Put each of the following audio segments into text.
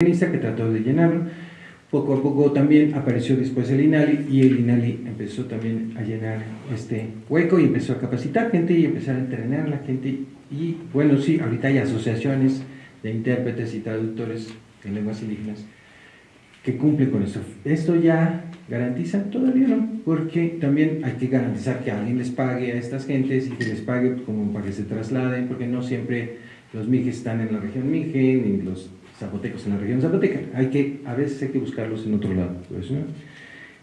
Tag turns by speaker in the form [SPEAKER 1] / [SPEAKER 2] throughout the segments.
[SPEAKER 1] que trató de llenarlo. Poco a poco también apareció después el INALI y el INALI empezó también a llenar este hueco y empezó a capacitar gente y empezar a entrenar a la gente. Y bueno, sí, ahorita hay asociaciones de intérpretes y traductores en lenguas indígenas que cumplen con eso. Esto ya garantiza, todavía no, porque también hay que garantizar que alguien les pague a estas gentes y que les pague como para que se trasladen, porque no siempre los mijes están en la región mije, ni los zapotecos en la región zapoteca. Hay que, a veces hay que buscarlos en otro lado. Pues,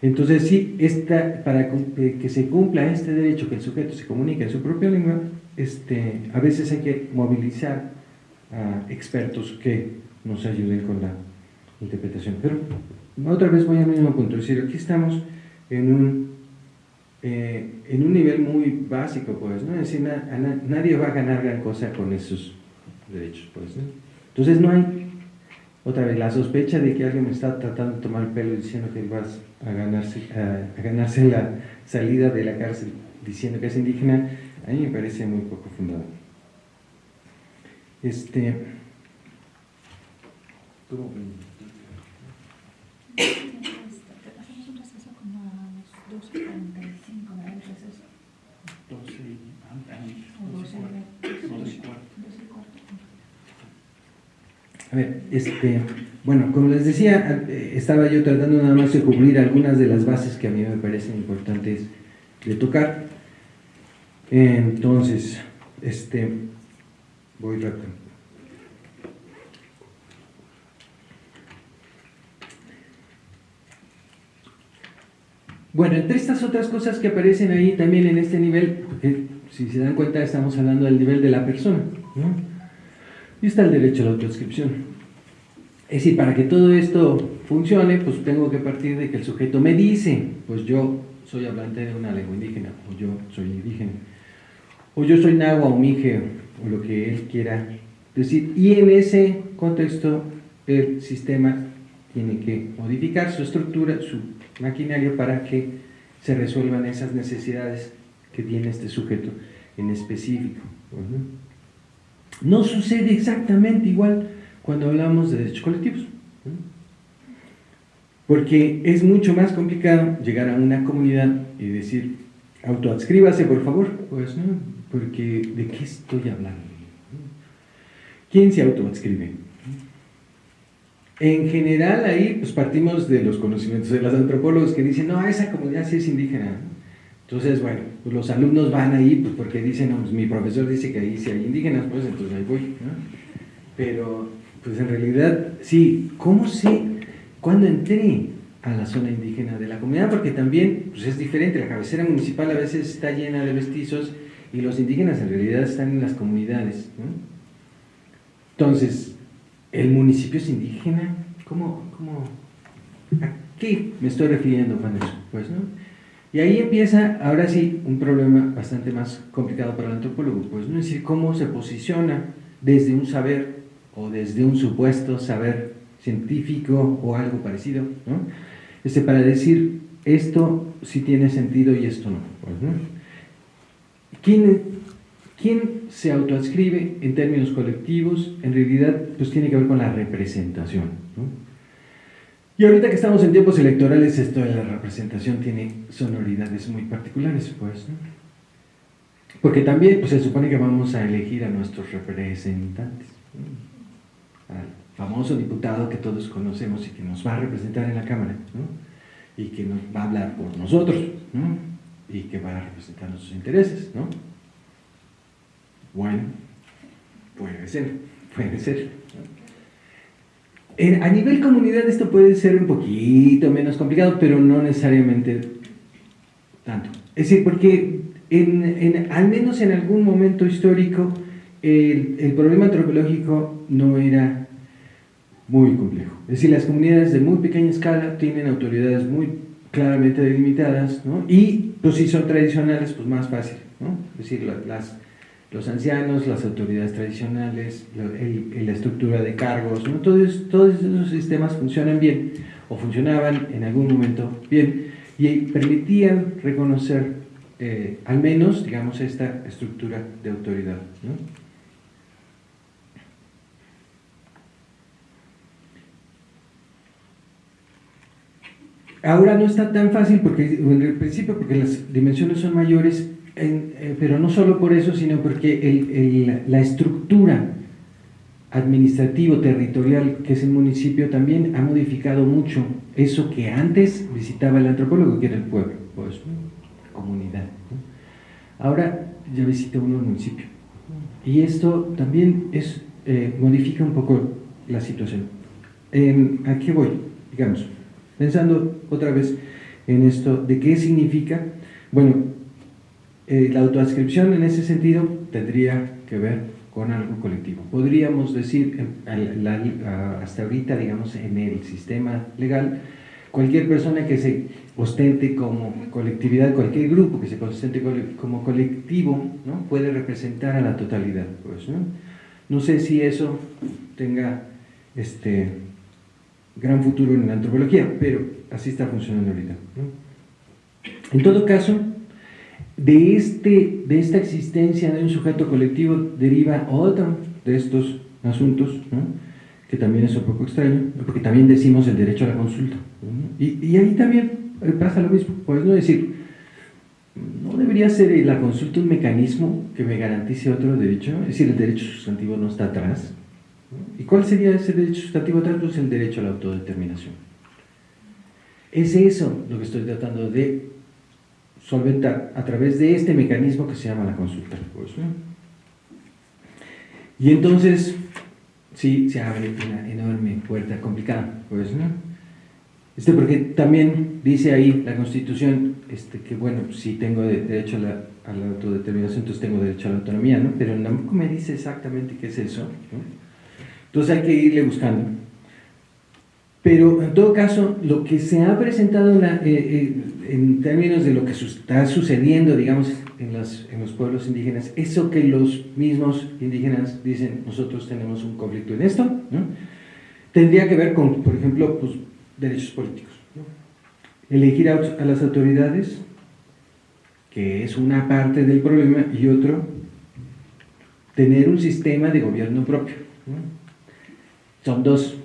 [SPEAKER 1] Entonces, sí, esta, para que se cumpla este derecho, que el sujeto se comunique en su propia lengua, este, a veces hay que movilizar a expertos que nos ayuden con la interpretación. Pero otra vez voy al mismo punto, es decir, aquí estamos en un, eh, en un nivel muy básico, pues, ¿no? Es decir, nadie va a ganar gran cosa con esos derechos, pues, ¿no? Entonces no hay, otra vez, la sospecha de que alguien me está tratando de tomar el pelo diciendo que vas a ganarse, a, ganarse la salida de la cárcel diciendo que es indígena, a mí me parece muy poco fundado. Este... A ver, este, bueno, como les decía, eh, estaba yo tratando nada más de cubrir algunas de las bases que a mí me parecen importantes de tocar. Entonces, este, voy rápido. Bueno, entre estas otras cosas que aparecen ahí también en este nivel, porque si se dan cuenta estamos hablando del nivel de la persona, ¿no? Y está el derecho a la autodescripción. Es decir, para que todo esto funcione, pues tengo que partir de que el sujeto me dice, pues yo soy hablante de una lengua indígena, o yo soy indígena, o yo soy nahua o mije, o lo que él quiera decir. Y en ese contexto el sistema tiene que modificar su estructura, su maquinario para que se resuelvan esas necesidades que tiene este sujeto en específico. No sucede exactamente igual cuando hablamos de derechos colectivos. Porque es mucho más complicado llegar a una comunidad y decir, autoadscríbase por favor, pues no, porque ¿de qué estoy hablando? ¿Quién se autoadscribe? En general ahí pues partimos de los conocimientos de los antropólogos que dicen, no, esa comunidad sí es indígena. Entonces, bueno, pues los alumnos van ahí pues porque dicen, no, pues mi profesor dice que ahí sí hay indígenas, pues entonces ahí voy. Pero, pues en realidad, sí, ¿cómo sé cuándo entré a la zona indígena de la comunidad? Porque también pues es diferente, la cabecera municipal a veces está llena de mestizos y los indígenas en realidad están en las comunidades. Entonces, ¿El municipio es indígena? ¿Cómo, cómo, ¿A qué me estoy refiriendo con? Pues, ¿no? Y ahí empieza, ahora sí, un problema bastante más complicado para el antropólogo, pues, ¿no? Es decir, cómo se posiciona desde un saber o desde un supuesto saber científico o algo parecido, ¿no? Este, para decir, esto sí tiene sentido y esto no, pues, ¿no? ¿Quién, ¿Quién se autoadscribe en términos colectivos? En realidad, pues tiene que ver con la representación. Y ahorita que estamos en tiempos electorales, esto de la representación tiene sonoridades muy particulares, pues, Porque también pues, se supone que vamos a elegir a nuestros representantes. Al famoso diputado que todos conocemos y que nos va a representar en la Cámara, y que nos va a hablar por nosotros, y que va a representar nuestros intereses, ¿no? Bueno, puede ser, puede ser. A nivel comunidad esto puede ser un poquito menos complicado, pero no necesariamente tanto. Es decir, porque en, al menos en algún momento histórico el, el, problema antropológico no era muy complejo. Es decir, las comunidades de muy pequeña escala tienen autoridades muy claramente delimitadas, ¿no? y pues si son tradicionales, pues más fácil. ¿no? Es decir, las los ancianos, las autoridades tradicionales, la, estructura de cargos, todos, esos sistemas funcionan bien o funcionaban en algún momento bien y permitían reconocer eh, al menos, digamos, esta estructura de autoridad. Ahora no está tan fácil porque en el principio porque las dimensiones son mayores eh, pero no solo por eso, sino porque la estructura administrativo territorial que es el municipio también ha modificado mucho eso que antes visitaba el antropólogo, que era el pueblo, pues, comunidad. Ahora ya visita uno el municipio. Y esto también es, eh, modifica un poco la situación. ¿A qué voy? Digamos, pensando otra vez en esto de qué significa, bueno, eh, la autoascripción en ese sentido tendría que ver con algo colectivo. Podríamos decir, hasta ahorita, digamos, en el sistema legal, cualquier persona que se ostente como colectividad, cualquier grupo que se ostente como colectivo, ¿no? puede representar a la totalidad. Pues, ¿no? no sé si eso tenga este, gran futuro en la antropología, pero así está funcionando ahorita. En todo caso, de, este, de esta existencia de un sujeto colectivo deriva otro de estos asuntos, que también es un poco extraño, porque también decimos el derecho a la consulta. Y, y, ahí también pasa lo mismo, pues no decir, ¿no debería ser la consulta un mecanismo que me garantice otro derecho? Es decir, el derecho sustantivo no está atrás. ¿Y cuál sería ese derecho sustantivo atrás? Pues el derecho a la autodeterminación. Es eso lo que estoy tratando de solventar a través de este mecanismo que se llama la consulta. Y entonces, sí, se abre una enorme puerta complicada. Pues, este, porque también dice ahí la Constitución este, que, bueno, si tengo derecho a la, a la, autodeterminación, entonces tengo derecho a la autonomía, ¿no? Pero tampoco me dice exactamente qué es eso. Entonces hay que irle buscando. Pero en todo caso, lo que se ha presentado eh, eh, en términos de lo que está sucediendo, digamos, en los, en los pueblos indígenas, eso que los mismos indígenas dicen, nosotros tenemos un conflicto en esto, tendría que ver con, por ejemplo, pues, derechos políticos. Elegir a, a, las autoridades, que es una parte del problema, y otro, tener un sistema de gobierno propio. Son dos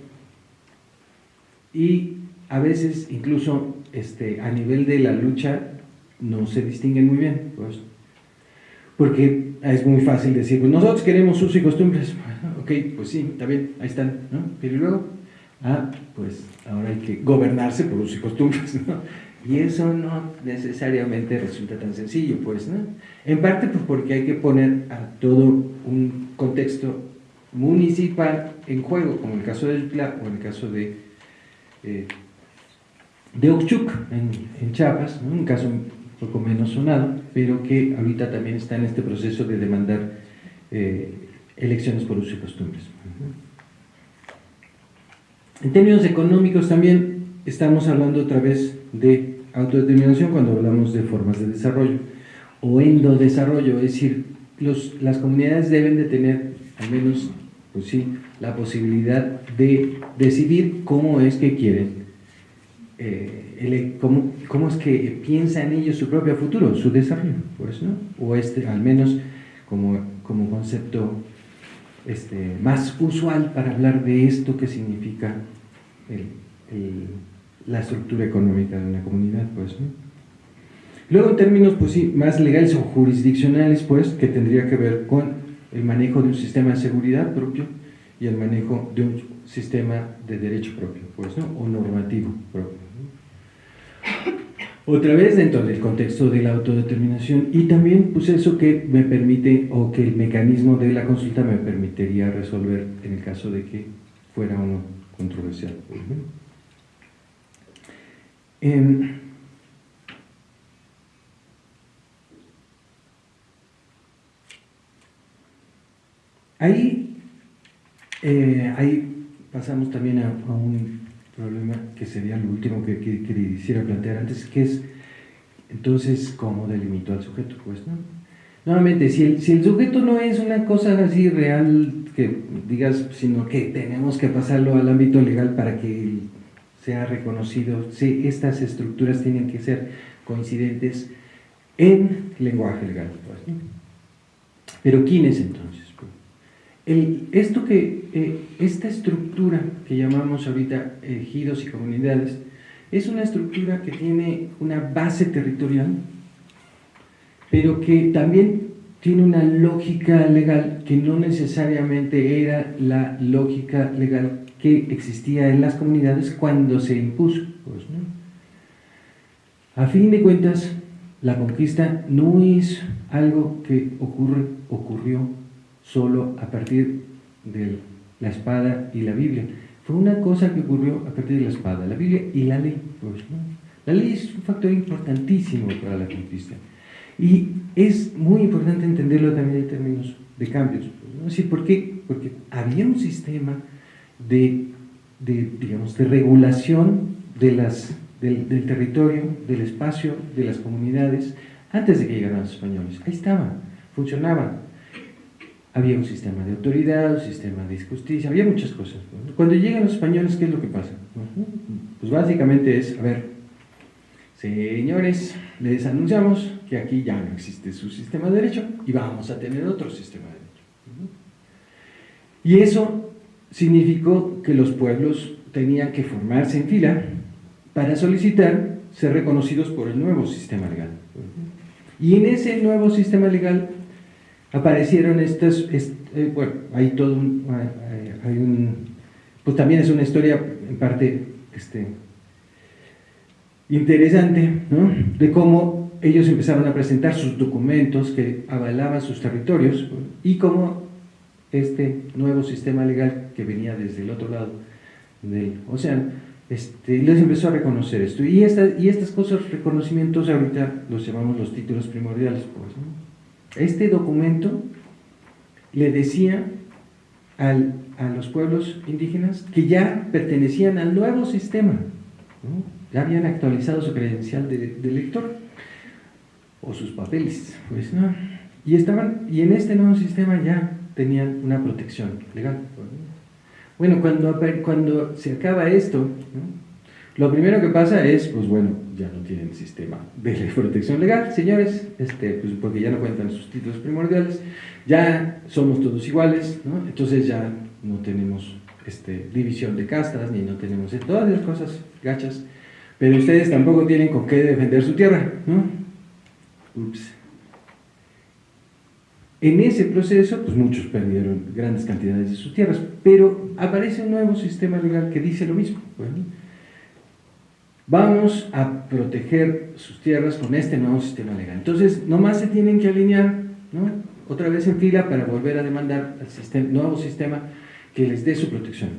[SPEAKER 1] y a veces incluso este, a nivel de la lucha no se distinguen muy bien, pues, porque es muy fácil decir, pues nosotros queremos usos y costumbres, ok, pues sí, está bien, ahí están, ¿no? pero luego, ah, pues ahora hay que gobernarse por usos y costumbres. Y eso no necesariamente resulta tan sencillo, pues, ¿no? En parte pues porque hay que poner a todo un contexto municipal en juego, como el caso del PLA o el caso de eh, de Ochuc, en, Chiapas, un caso un poco menos sonado, pero que ahorita también está en este proceso de demandar eh, elecciones por uso y costumbres. En términos económicos también estamos hablando otra vez de autodeterminación cuando hablamos de formas de desarrollo o endodesarrollo, es decir, los, las comunidades deben de tener al menos pues sí, la posibilidad de decidir cómo es que quieren, eh, cómo, es que piensan ellos su propio futuro, su desarrollo, pues, ¿no? o este, al menos como, como concepto este, más usual para hablar de esto que significa la estructura económica de una comunidad. Pues, ¿no? Luego en términos pues, más legales o jurisdiccionales, pues, que tendría que ver con el manejo de un sistema de seguridad propio y el manejo de un sistema de derecho propio, pues, ¿no? o normativo propio. Otra vez dentro del contexto de la autodeterminación y también pues eso que me permite o que el mecanismo de la consulta me permitiría resolver en el caso de que fuera uno controversial. Ahí, eh, ahí pasamos también a, un problema que sería lo último que, quisiera plantear antes, que es entonces cómo delimito al sujeto. Pues, ¿no? Nuevamente, si el, si el sujeto no es una cosa así real, que digas, sino que tenemos que pasarlo al ámbito legal para que sea reconocido, sí, estas estructuras tienen que ser coincidentes en lenguaje legal. Pues, Pero ¿quién es entonces? esto que, eh, esta estructura que llamamos ahorita ejidos y comunidades Es una estructura que tiene una base territorial, pero que también tiene una lógica legal que no necesariamente era la lógica legal que existía en las comunidades cuando se impuso. Pues, A fin de cuentas, la conquista no es algo que ocurre, ocurrió solo a partir de la espada y la Biblia. Fue una cosa que ocurrió a partir de la espada, la Biblia y la ley. Pues, la ley es un factor importantísimo para la conquista. Y es muy importante entenderlo también en términos de cambios. Pues, ¿Por qué? Porque había un sistema de, digamos, de regulación de las, del, territorio, del espacio, de las comunidades, antes de que llegaran los españoles. Ahí estaba, funcionaba. Había un sistema de autoridad, un sistema de justicia, había muchas cosas. Cuando llegan los españoles, ¿qué es lo que pasa? Pues básicamente es, a ver, señores, les anunciamos que aquí ya no existe su sistema de derecho y vamos a tener otro sistema de derecho. Y eso significó que los pueblos tenían que formarse en fila para solicitar ser reconocidos por el nuevo sistema legal. Y en ese nuevo sistema legal aparecieron estas, eh, bueno, hay todo un, hay un, pues también es una historia en parte este, interesante, ¿no? de cómo ellos empezaron a presentar sus documentos que avalaban sus territorios y cómo este nuevo sistema legal que venía desde el otro lado del océano, este, les empezó a reconocer esto. Y, y estas cosas, reconocimientos, ahorita los llamamos los títulos primordiales. Pues, Este documento le decía al, a los pueblos indígenas que ya pertenecían al nuevo sistema, ya habían actualizado su credencial de, de lector o sus papeles, pues no. Y, estaban, y en este nuevo sistema ya tenían una protección legal. Bueno, cuando, cuando se acaba esto, lo primero que pasa es, pues bueno, ya no tienen sistema de protección legal, señores, este, pues porque ya no cuentan sus títulos primordiales, ya somos todos iguales, ¿no? entonces ya no tenemos este, división de castas, ni no tenemos todas las cosas gachas, pero ustedes tampoco tienen con qué defender su tierra, ¿no? Ups. En ese proceso, pues muchos perdieron grandes cantidades de sus tierras, pero aparece un nuevo sistema legal que dice lo mismo. Vamos a proteger sus tierras con este nuevo sistema legal. Entonces, nomás se tienen que alinear, ¿no? otra vez en fila para volver a demandar al nuevo sistema que les dé su protección.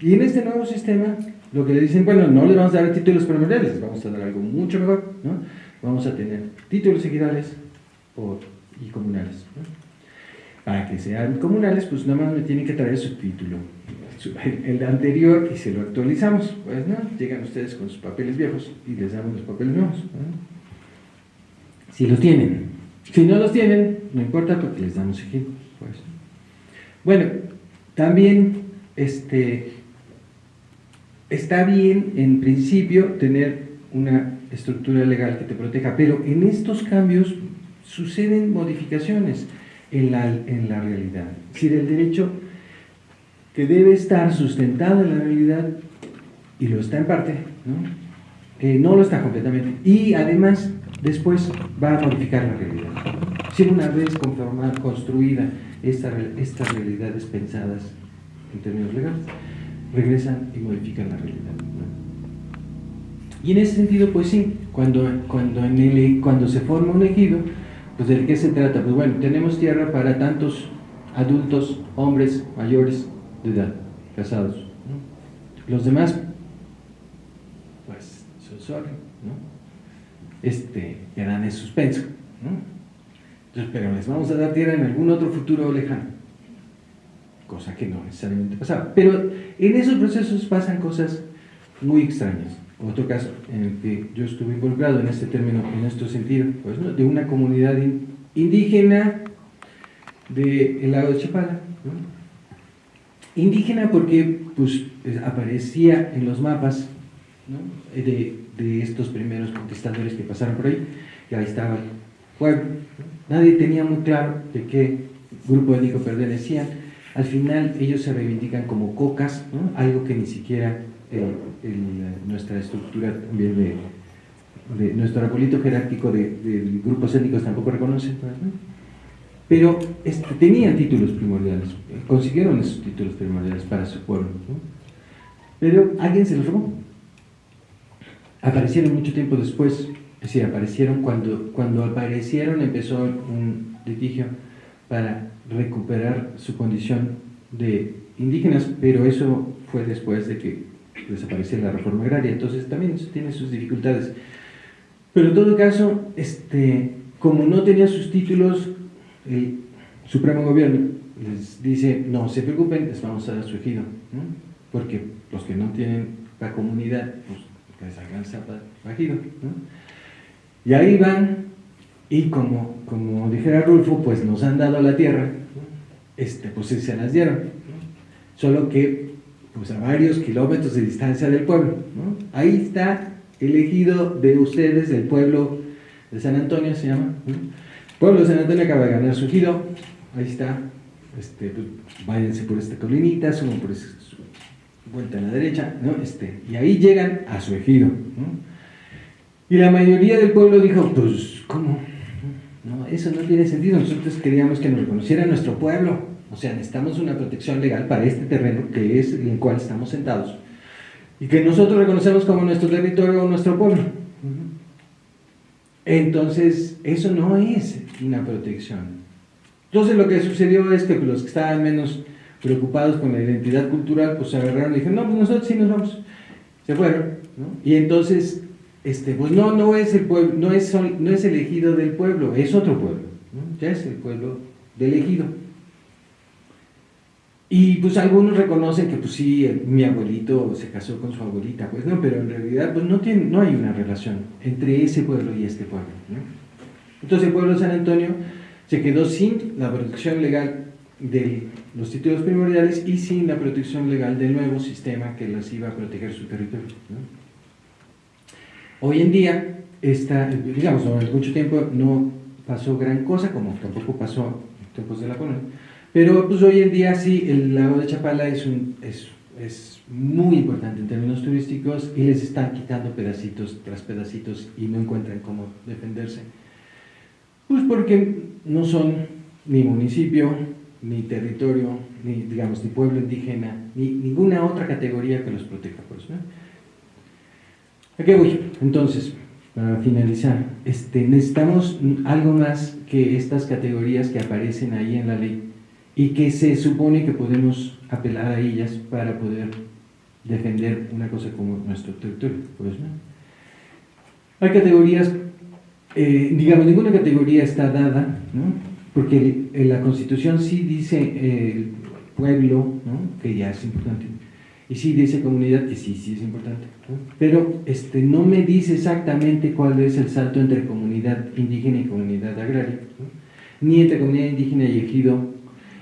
[SPEAKER 1] Y en este nuevo sistema, lo que le dicen, bueno, no les vamos a dar títulos primordiales, les vamos a dar algo mucho mejor, ¿no? Vamos a tener títulos ejidales y comunales. Para que sean comunales, pues nada más me tienen que traer su título, el anterior, y se lo actualizamos. Pues no, llegan ustedes con sus papeles viejos y les damos los papeles nuevos. Si los tienen. Si no los tienen, no importa porque les damos ejemplos. Pues. Bueno, también este, está bien en principio tener una estructura legal que te proteja, pero en estos cambios suceden modificaciones en la, en la realidad. Es decir, el derecho que debe estar sustentado en la realidad, y lo está en parte, ¿no? Eh, no lo está completamente. Y además, después va a modificar la realidad. Si una vez conformada, construida esta, estas realidades pensadas en términos legales, regresan y modifican la realidad. Y en ese sentido, pues sí, cuando, cuando, en el, cuando se forma un ejido, pues ¿de qué se trata? Pues bueno, tenemos tierra para tantos adultos, hombres mayores de edad, casados. Los demás, pues, son ¿no? Este, quedan en suspenso. Entonces, pero les vamos a dar tierra en algún otro futuro lejano. Cosa que no necesariamente pasaba. Pero en esos procesos pasan cosas muy extrañas otro caso en el que yo estuve involucrado en este término, en este sentido, pues, de una comunidad indígena del lago de Chapala. Indígena porque pues, aparecía en los mapas de, de, estos primeros conquistadores que pasaron por ahí, que ahí estaba el pueblo. Nadie tenía muy claro de qué grupo étnico pertenecían. Al final ellos se reivindican como cocas, algo que ni siquiera nuestra estructura también de, nuestro arbolito jerárquico de, grupos étnicos tampoco reconoce, pero este, tenían títulos primordiales, consiguieron esos títulos primordiales para su pueblo, pero alguien se los robó. Aparecieron mucho tiempo después, es decir, aparecieron cuando, cuando aparecieron empezó un litigio para recuperar su condición de indígenas, pero eso fue después de que desapareciera la reforma agraria, entonces también tiene sus dificultades. Pero en todo caso, este, como no tenía sus títulos, el Supremo Gobierno les dice, no se preocupen, les vamos a dar su ejido, porque los que no tienen la comunidad, pues que les hagan ejido. Y ahí van, y como, como dijera Rulfo, pues nos han dado la tierra, este, pues se las dieron, solo que pues a varios kilómetros de distancia del pueblo. Ahí está el ejido de ustedes, del pueblo de San Antonio se llama. De San Antonio acaba de ganar su giro, ahí está, este, pues, váyanse por esta colinita, suban por esa vuelta a la derecha, ¿no? este, y ahí llegan a su ejido. Y la mayoría del pueblo dijo, pues, ¿cómo? No, eso no tiene sentido, nosotros queríamos que nos reconociera nuestro pueblo, o sea, necesitamos una protección legal para este terreno que es en el cual estamos sentados y que nosotros reconocemos como nuestro territorio o nuestro pueblo. Entonces, eso no es una protección. Entonces lo que sucedió es que los que estaban menos preocupados con la identidad cultural, pues se agarraron y dijeron, no, pues nosotros sí nos vamos. Se fueron. Y entonces, este, pues no, no es el pueblo, no es, no es elegido del pueblo, es otro pueblo. Ya es el pueblo del elegido. Y pues algunos reconocen que pues sí, mi abuelito se casó con su abuelita, pues no, pero en realidad pues no, tiene, no hay una relación entre ese pueblo y este pueblo. Entonces el pueblo de San Antonio se quedó sin la protección legal de los títulos primordiales y sin la protección legal del nuevo sistema que les iba a proteger su territorio. Hoy en día, esta, digamos, durante mucho tiempo no pasó gran cosa, como tampoco pasó en tiempos de la colonia, pero pues hoy en día sí, el lago de Chapala es, un, es, es muy importante en términos turísticos y les están quitando pedacitos tras pedacitos y no encuentran cómo defenderse. Pues porque no son ni municipio, ni territorio, ni digamos, ni pueblo indígena, ni ninguna otra categoría que los proteja. Pues, ¿no? ¿A qué voy? Entonces, para finalizar, este, necesitamos algo más que estas categorías que aparecen ahí en la ley y que se supone que podemos apelar a ellas para poder defender una cosa como nuestro territorio. Pues, Hay categorías, eh, digamos, ninguna categoría está dada, porque en la Constitución sí dice el pueblo, que ya es importante, y sí dice comunidad, que sí, sí es importante, pero este, no me dice exactamente cuál es el salto entre comunidad indígena y comunidad agraria, ni entre comunidad indígena y ejido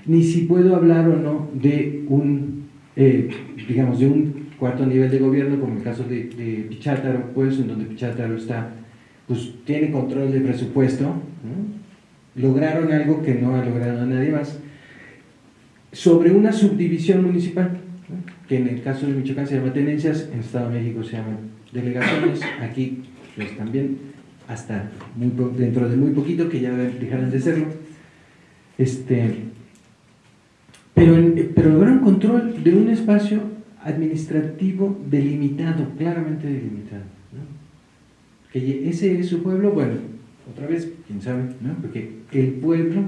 [SPEAKER 1] ni si puedo hablar o no de un, eh, digamos, de un cuarto nivel de gobierno, como el caso de, de Pichátaro, pues, en donde Pichátaro está, pues, tiene control del presupuesto, lograron algo que no ha logrado nadie más, sobre una subdivisión municipal, que en el caso de Michoacán se llama tenencias, en Estado de México se llaman delegaciones, aquí pues también hasta dentro de muy poquito que ya dejarán de serlo, este, pero, pero lograron control de un espacio administrativo delimitado, claramente delimitado. Ese es su pueblo, bueno, otra vez, quién sabe, ¿no? porque el pueblo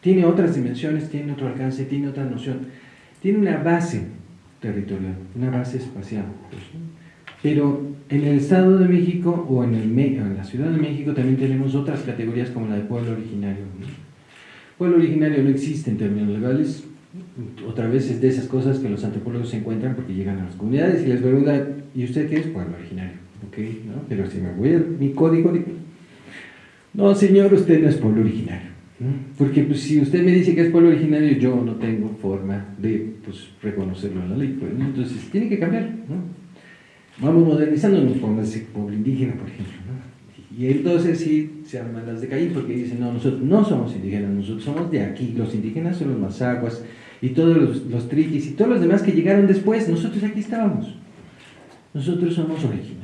[SPEAKER 1] tiene otras dimensiones, tiene otro alcance, tiene otra noción, tiene una base territorial, una base espacial. Pues, pero en el Estado de México o en, el, en la Ciudad de México también tenemos otras categorías como la de pueblo originario. Pueblo originario no existe en términos legales, otra vez es de esas cosas que los antropólogos se encuentran porque llegan a las comunidades y les preguntan, ¿y usted qué es? Pueblo originario. Ok, ¿no? Pero si me voy a mi código, no señor, usted no es pueblo originario. Porque pues, si usted me dice que es pueblo originario, yo no tengo forma de pues, reconocerlo en la ley. Pues, Entonces, tiene que cambiar. ¿no? Vamos modernizándonos, ese pueblo indígena, por ejemplo. ¿no? Y entonces sí se arman las de Caín porque dicen, no, nosotros no somos indígenas, nosotros somos de aquí. Los indígenas son los mazaguas, y todos los, los triquis y todos los demás que llegaron después, nosotros aquí estábamos. nosotros somos originarios.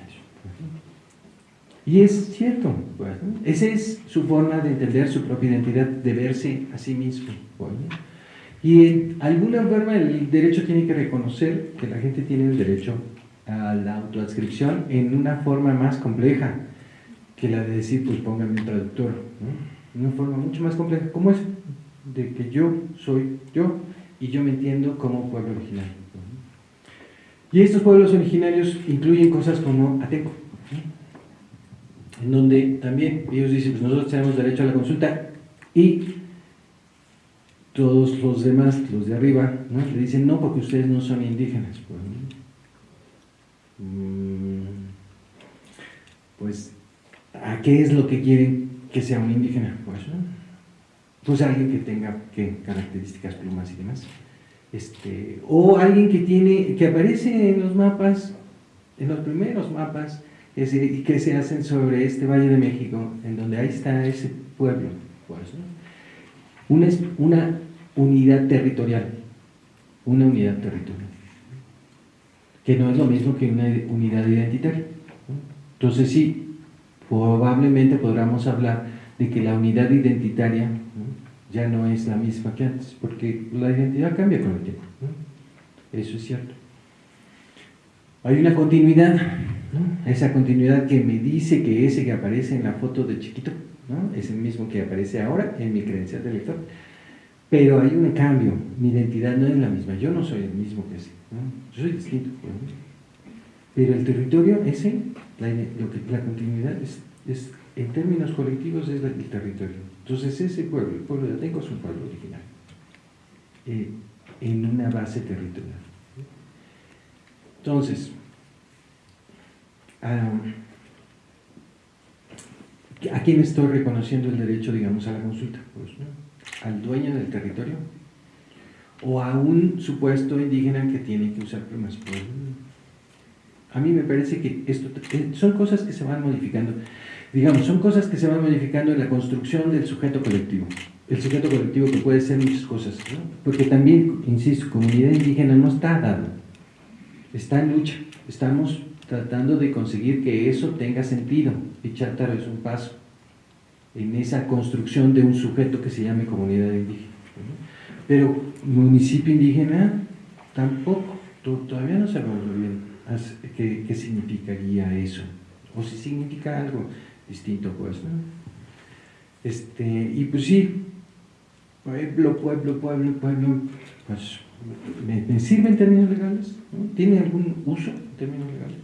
[SPEAKER 1] Y es cierto, pues, esa es su forma de entender su propia identidad, de verse a sí mismo. Pues, y en alguna forma el derecho tiene que reconocer que la gente tiene el derecho a la autoadscripción en una forma más compleja que la de decir, pues póngame un traductor. Una forma mucho más compleja, como es de que yo soy yo y yo me entiendo como pueblo originario. Y estos pueblos originarios incluyen cosas como Ateco, en donde también ellos dicen, pues nosotros tenemos derecho a la consulta y todos los demás, los de arriba, le dicen, no, porque ustedes no son indígenas. Pues, mm, pues, ¿a qué es lo que quieren que sea un indígena? Pues, pues alguien que tenga ¿qué? características, plumas y demás. Este, o alguien que tiene, que aparece en los mapas, en los primeros mapas, y que se hacen sobre este Valle de México, en donde ahí está ese pueblo. Pues, una, una unidad territorial, una unidad territorial, que no es lo mismo que una unidad identitaria. Entonces sí, probablemente podamos hablar de que la unidad identitaria ya no es la misma que antes, porque la identidad cambia con el tiempo. Eso es cierto. Hay una continuidad, esa continuidad que me dice que ese que aparece en la foto de chiquito es el mismo que aparece ahora en mi credencial de lector. Pero hay un cambio, mi identidad no es la misma, yo no soy el mismo que ese, yo soy distinto. Pero el territorio, ese, la, lo que, la continuidad es, en términos colectivos es el territorio. Entonces ese pueblo, el pueblo de Atenco es un pueblo original, eh, en una base territorial. Entonces, ¿a quién estoy reconociendo el derecho, digamos, a la consulta? Pues, ¿no? al dueño del territorio o a un supuesto indígena que tiene que usar plumas. A mí me parece que esto eh, son cosas que se van modificando. Digamos, son cosas que se van modificando en la construcción del sujeto colectivo. El sujeto colectivo que puede ser muchas cosas, porque también, insisto, comunidad indígena no está dado, está en lucha. Estamos tratando de conseguir que eso tenga sentido. Y Chátaro es un paso en esa construcción de un sujeto que se llame comunidad indígena. Pero municipio indígena tampoco, todavía no sabemos bien qué, qué, significaría eso, o si significa algo distinto, pues, ¿no? Este, y pues sí, pueblo, pueblo, pueblo, pueblo, pues, ¿me, sirve en términos legales? ¿Tiene algún uso en términos legales?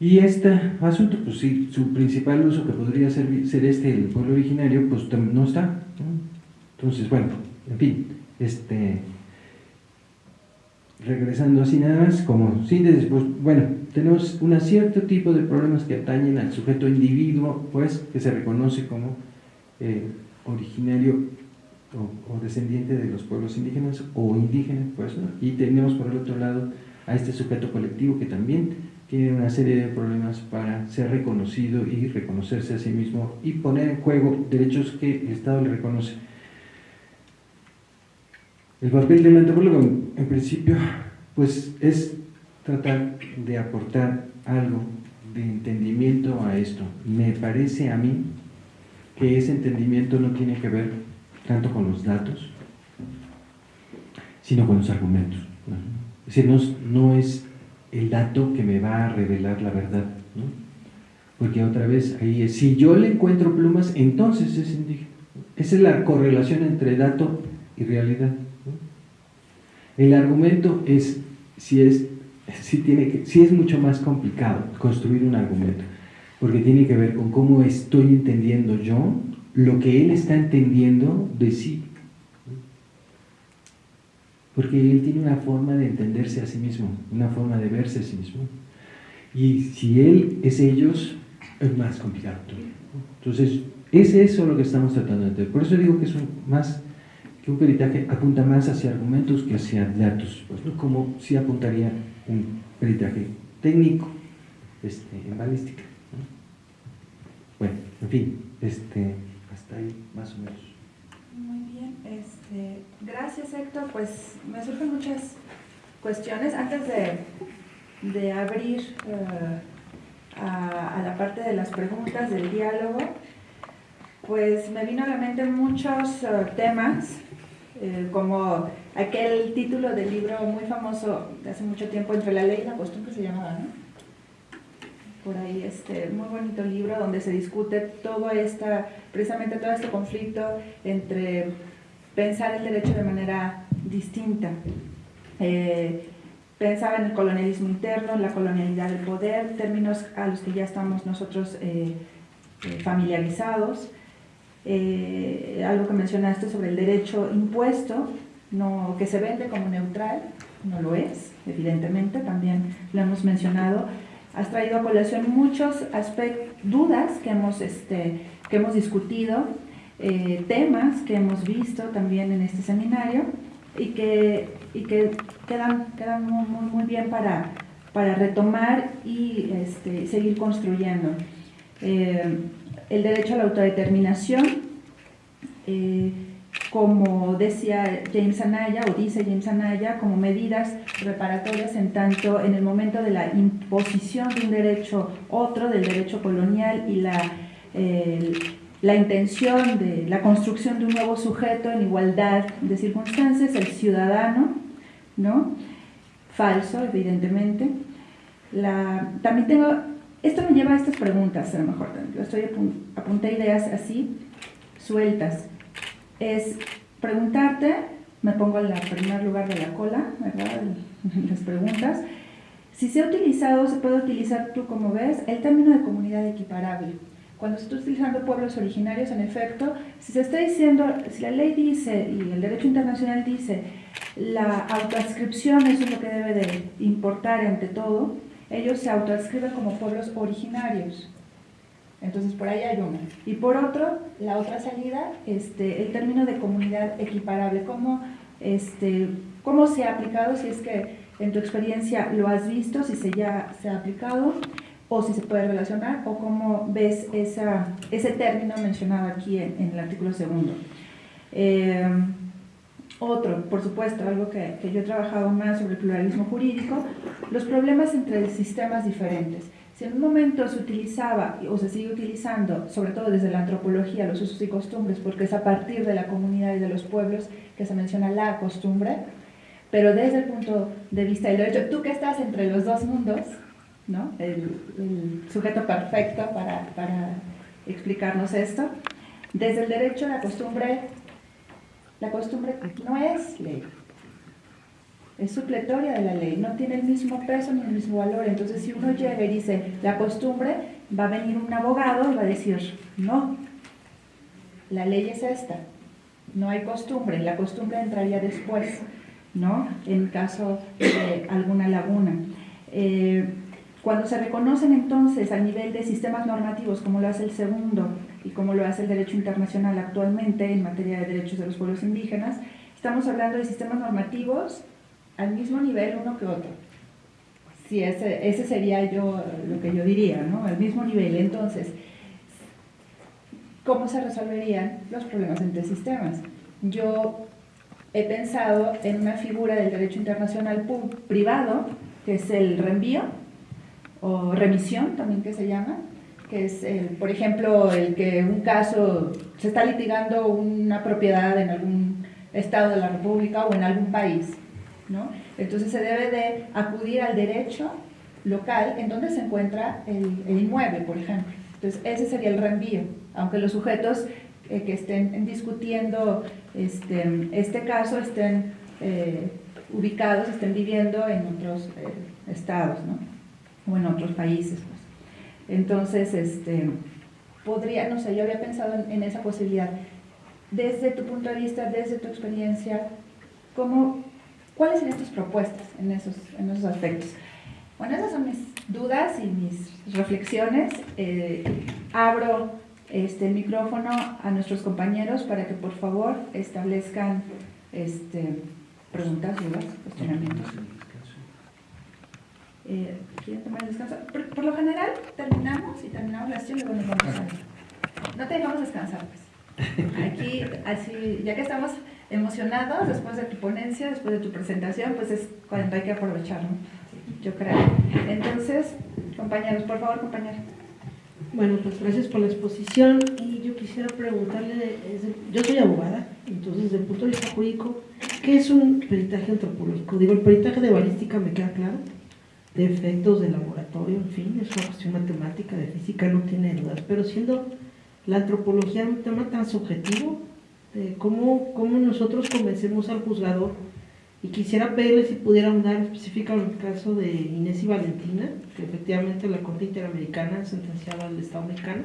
[SPEAKER 1] Y este asunto, pues sí, su principal uso que podría ser, ser este, el pueblo originario, pues no está. Entonces, bueno, en fin, este, regresando así nada más, como síntesis, pues bueno, tenemos un cierto tipo de problemas que atañen al sujeto individuo, pues, que se reconoce como eh, originario o, descendiente de los pueblos indígenas o indígena, pues, y tenemos por el otro lado a este sujeto colectivo que también tiene una serie de problemas para ser reconocido y reconocerse a sí mismo y poner en juego derechos que el Estado le reconoce. El papel del antropólogo, en principio, pues es tratar de aportar algo de entendimiento a esto. Me parece a mí que ese entendimiento no tiene que ver tanto con los datos, sino con los argumentos. Es decir, no, no es el dato que me va a revelar la verdad. ¿no? Porque otra vez ahí es, si yo le encuentro plumas, entonces es indígena. Esa es la correlación entre dato y realidad. El argumento es si, es, si, tiene que, si es mucho más complicado construir un argumento, porque tiene que ver con cómo estoy entendiendo yo lo que él está entendiendo de sí porque él tiene una forma de entenderse a sí mismo, una forma de verse a sí mismo. Y si él es ellos, es más complicado Entonces, es eso lo que estamos tratando de entender. Por eso digo que es más que un peritaje apunta más hacia argumentos que hacia datos, pues, ¿no? como si apuntaría un peritaje técnico este, en balística. Bueno, en fin, este, hasta ahí más o menos.
[SPEAKER 2] Muy bien, este, gracias Héctor. Pues me surgen muchas cuestiones. Antes de, de abrir eh, a, la parte de las preguntas del diálogo, pues me vino a la mente muchos eh, temas, eh, como aquel título del libro muy famoso de hace mucho tiempo, Entre la ley y la costumbre se llamaba, ¿no? Por ahí, este muy bonito libro donde se discute todo esta, precisamente todo este conflicto entre pensar el derecho de manera distinta. Eh, pensaba en el colonialismo interno, la colonialidad del poder, términos a los que ya estamos nosotros eh, eh, algo que mencionaste sobre el derecho impuesto, que se vende como neutral, no lo es, evidentemente, también lo hemos mencionado. Has traído a colación muchos aspectos, dudas que hemos, este, que hemos discutido, temas que hemos visto también en este seminario y que, y que quedan, quedan muy, muy, bien para, para retomar y este, seguir construyendo. Eh, el derecho a la autodeterminación, eh, como decía James Anaya, o dice James Anaya, como medidas reparatorias en tanto en el momento de la imposición de un derecho otro, del derecho colonial y la, la intención de la construcción de un nuevo sujeto en igualdad de circunstancias, el ciudadano, ¿no? Falso, evidentemente. La, también tengo, esto me lleva a estas preguntas, a lo mejor, yo estoy apunté ideas así, sueltas. Es preguntarte, me pongo en el primer lugar de la cola, ¿verdad? Las preguntas. Si se ha utilizado, se puede utilizar, tú como ves, el término de comunidad equiparable cuando se está utilizando pueblos originarios, en efecto, si se está diciendo, si la ley dice y el derecho internacional dice la autoadscripción es lo que debe de importar ante todo, ellos se autoadscriben como pueblos originarios. Entonces por ahí hay uno. Y por otro, la otra salida, este, el término de comunidad equiparable, ¿cómo, este, cómo se ha aplicado, si es que en tu experiencia lo has visto, si se ya se ha aplicado, o si se puede relacionar, o cómo ves esa, ese término mencionado aquí en, el artículo segundo. Eh, otro, por supuesto, algo que, que, yo he trabajado más sobre el pluralismo jurídico, los problemas entre sistemas diferentes. Si en un momento se utilizaba o se sigue utilizando, sobre todo desde la antropología, los usos y costumbres, porque es a partir de la comunidad y de los pueblos que se menciona la costumbre, pero desde el punto de vista del derecho, tú que estás entre los dos mundos, ¿no? el, sujeto perfecto para, para, explicarnos esto. Desde el derecho, la costumbre, la costumbre no es ley, es supletoria de la ley, no tiene el mismo peso ni el mismo valor. Entonces, si uno llega y dice la costumbre, va a venir un abogado y va a decir, no, la ley es esta, no hay costumbre, la costumbre entraría después, ¿no? En caso de alguna laguna. Eh, cuando se reconocen entonces a nivel de sistemas normativos, como lo hace el segundo y como lo hace el derecho internacional actualmente en materia de derechos de los pueblos indígenas, estamos hablando de sistemas normativos al mismo nivel uno que otro. Sí, ese, ese sería yo lo que yo diría, ¿no? Al mismo nivel. Entonces, ¿cómo se resolverían los problemas entre sistemas? Yo he pensado en una figura del derecho internacional privado, que es el reenvío, o remisión también que se llama, que es, el, por ejemplo, el que un caso se está litigando una propiedad en algún estado de la República o en algún país, ¿no? Entonces se debe de acudir al derecho local en donde se encuentra el, inmueble, por ejemplo. Entonces ese sería el reenvío, aunque los sujetos eh, que estén discutiendo este, este caso estén eh, ubicados, estén viviendo en otros eh, estados, ¿no? O en otros países. Pues. Entonces, este, podría, no sé, yo había pensado en, esa posibilidad. Desde tu punto de vista, desde tu experiencia, ¿cómo, ¿cuáles serían tus propuestas en esos, en esos aspectos? Bueno, esas son mis dudas y mis reflexiones. Eh, abro este, el micrófono a nuestros compañeros para que por favor establezcan este, preguntas, dudas, cuestionamientos. Eh, ¿Quieren tomar descanso? Por, lo general terminamos y terminamos la sesión y luego nos vamos a No te dejamos descansar, pues. Aquí, así, ya que estamos emocionados después de tu ponencia, después de tu presentación, pues es cuando hay que aprovechar, ¿no? yo creo. Entonces, compañeros, por favor, compañeros.
[SPEAKER 3] Bueno, pues gracias por la exposición y yo quisiera preguntarle, yo soy abogada, entonces desde el punto de vista jurídico, ¿qué es un peritaje antropológico? Digo, el peritaje de balística me queda claro, de efectos de laboratorio, en fin, es una cuestión matemática, de física, no tiene dudas, pero siendo la antropología un tema tan subjetivo, eh, ¿cómo, ¿cómo nosotros convencemos al juzgador? Y quisiera pedirle si pudiera ahondar específicamente en el caso de Inés y Valentina, que efectivamente la Corte Interamericana sentenciaba al Estado mexicano,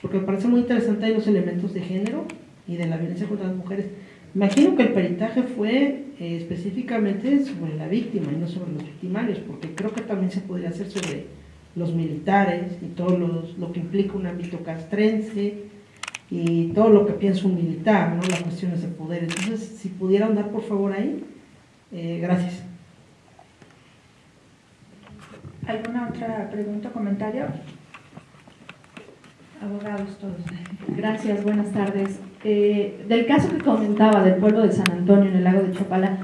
[SPEAKER 3] porque me parece muy interesante ahí los elementos de género y de la violencia contra las mujeres. Imagino que el peritaje fue eh, específicamente sobre la víctima y no sobre los victimarios, porque creo que también se podría hacer sobre los militares y todo lo que implica un ámbito castrense y todo lo que piensa un militar, ¿no? las cuestiones de poder. Entonces, si pudiera andar por favor ahí, eh, gracias.
[SPEAKER 2] ¿Alguna otra pregunta o comentario? Abogados todos.
[SPEAKER 4] Gracias, buenas tardes. Eh, del caso que comentaba del pueblo de San Antonio en el lago de Chapala,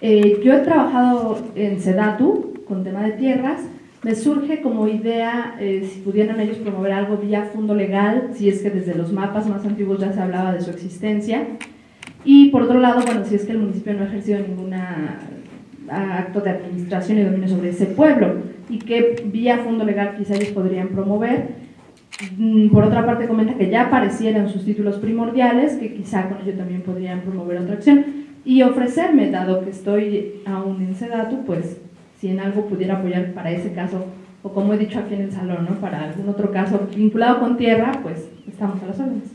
[SPEAKER 4] eh, yo he trabajado en Sedatu con tema de tierras. Me surge como idea eh, si pudieran ellos promover algo vía fondo legal, si es que desde los mapas más antiguos ya se hablaba de su existencia. Y por otro lado, bueno, si es que el municipio no ha ejercido ningún acto de administración y dominio sobre ese pueblo y que vía fondo legal quizá ellos podrían promover. Mm, Por otra parte, comenta que ya aparecieran sus títulos primordiales, que quizá con ello también podrían promover otra acción, y ofrecerme, dado que estoy aún en Sedatu, pues si en algo pudiera apoyar para ese caso, o como he dicho aquí en el salón, ¿no? para algún otro caso vinculado con tierra, pues estamos a las órdenes.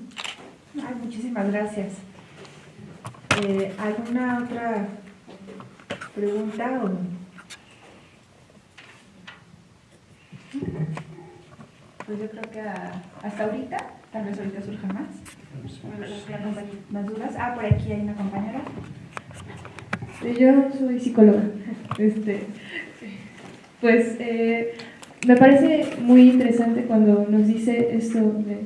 [SPEAKER 2] Ay, muchísimas gracias. Eh, ¿Alguna otra pregunta? o- Pues yo creo que hasta ahorita, tal vez ahorita surja más. Más dudas. Ah, por aquí hay una compañera.
[SPEAKER 5] Yo soy psicóloga. Este, pues eh, me parece muy interesante cuando nos dice esto de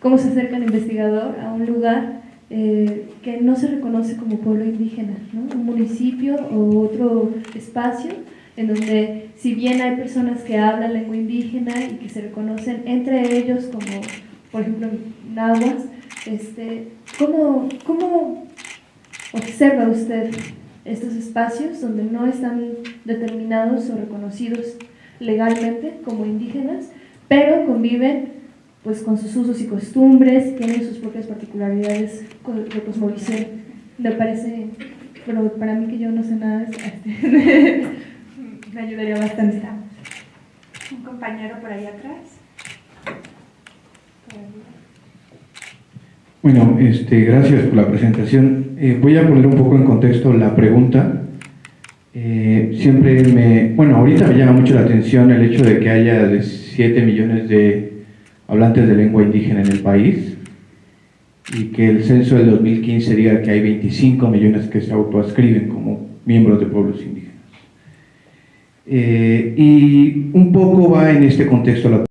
[SPEAKER 5] cómo se acerca el investigador a un lugar eh, que no se reconoce como pueblo indígena, ¿no? un municipio o otro espacio en donde si bien hay personas que hablan lengua indígena y que se reconocen entre ellos como, por ejemplo, nahuas, este, ¿cómo, ¿cómo observa usted estos espacios donde no están determinados o reconocidos legalmente como indígenas, pero conviven pues con sus usos y costumbres, tienen sus propias particularidades de cosmovisión. Me parece, pero para mí que yo no sé nada de me ayudaría bastante.
[SPEAKER 2] Un compañero por ahí atrás.
[SPEAKER 1] Bueno, este, gracias por la presentación. Eh, voy a poner un poco en contexto la pregunta. Eh, siempre me, bueno, ahorita me llama mucho la atención el hecho de que haya de 7 millones de hablantes de lengua indígena en el país y que el censo del 2015 diga que hay 25 millones que se autoascriben como miembros de pueblos indígenas. Eh, y un poco va en este contexto la